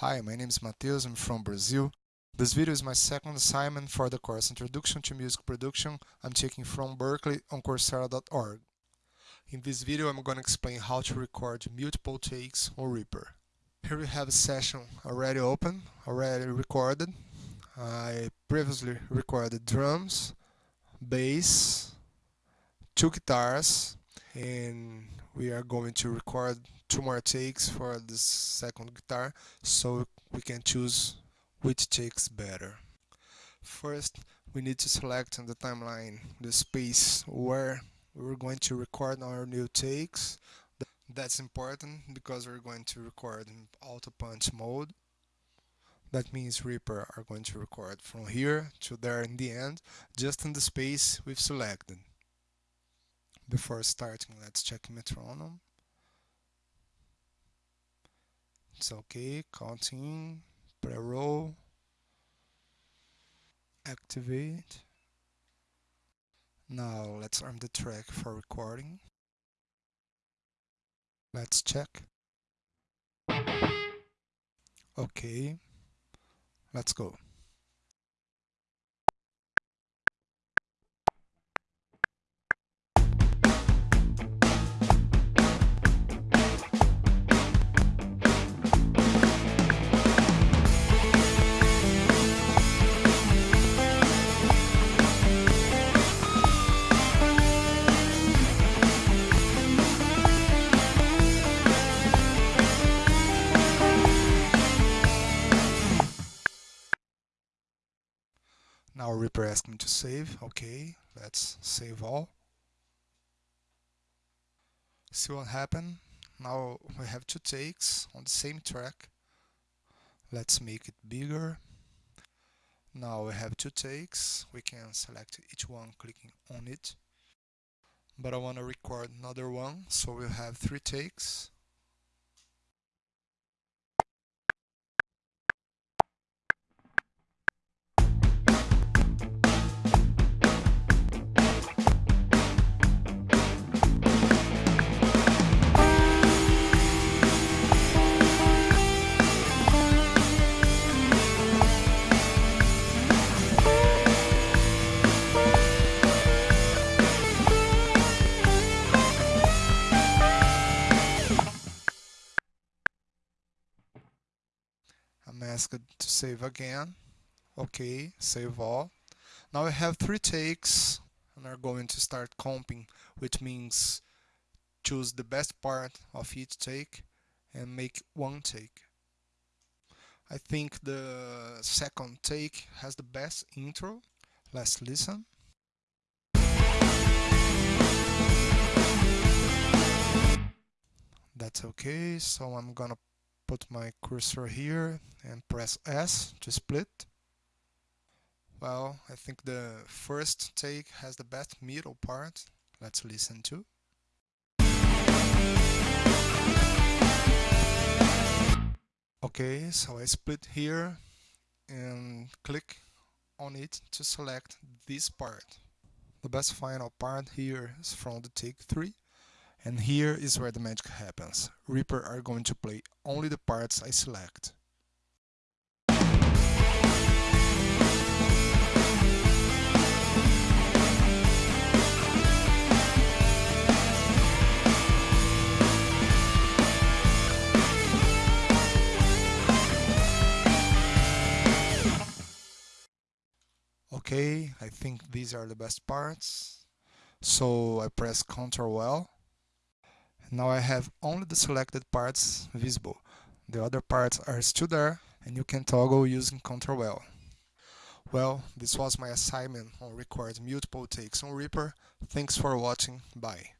Hi, my name is Matheus, I'm from Brazil. This video is my second assignment for the course Introduction to Music Production I'm taking from Berklee on Coursera.org. In this video I'm going to explain how to record multiple takes on Reaper. Here we have a session already open, already recorded. I previously recorded drums, bass, two guitars, and we are going to record two more takes for this second guitar so we can choose which takes better. First we need to select on the timeline the space where we're going to record our new takes. That's important because we're going to record in auto punch mode. That means Reaper are going to record from here to there in the end, just in the space we've selected. Before starting, let's check metronome. It's okay, counting, pre-roll, activate. Now let's arm the track for recording. Let's check. Okay, let's go. Now Reaper asked me to save. Okay, let's save all. See what happened? Now we have two takes on the same track. Let's make it bigger. Now we have two takes. We can select each one clicking on it. But I want to record another one, so we'll have three takes. Asked to save again. Okay, save all. Now I have three takes and are going to start comping, which means choose the best part of each take and make one take. I think the second take has the best intro. Let's listen. That's okay, so I'm gonna put my cursor here and press S to split. Well, I think the first take has the best middle part. Let's listen to. Okay, so I split here and click on it to select this part. The best final part here is from the take 3 and here is where the magic happens. Reaper are going to play only the parts I select. Okay, I think these are the best parts. So I press Ctrl L now I have only the selected parts visible. The other parts are still there and you can toggle using Ctrl L. Well, this was my assignment on record multiple takes on Reaper. Thanks for watching. Bye.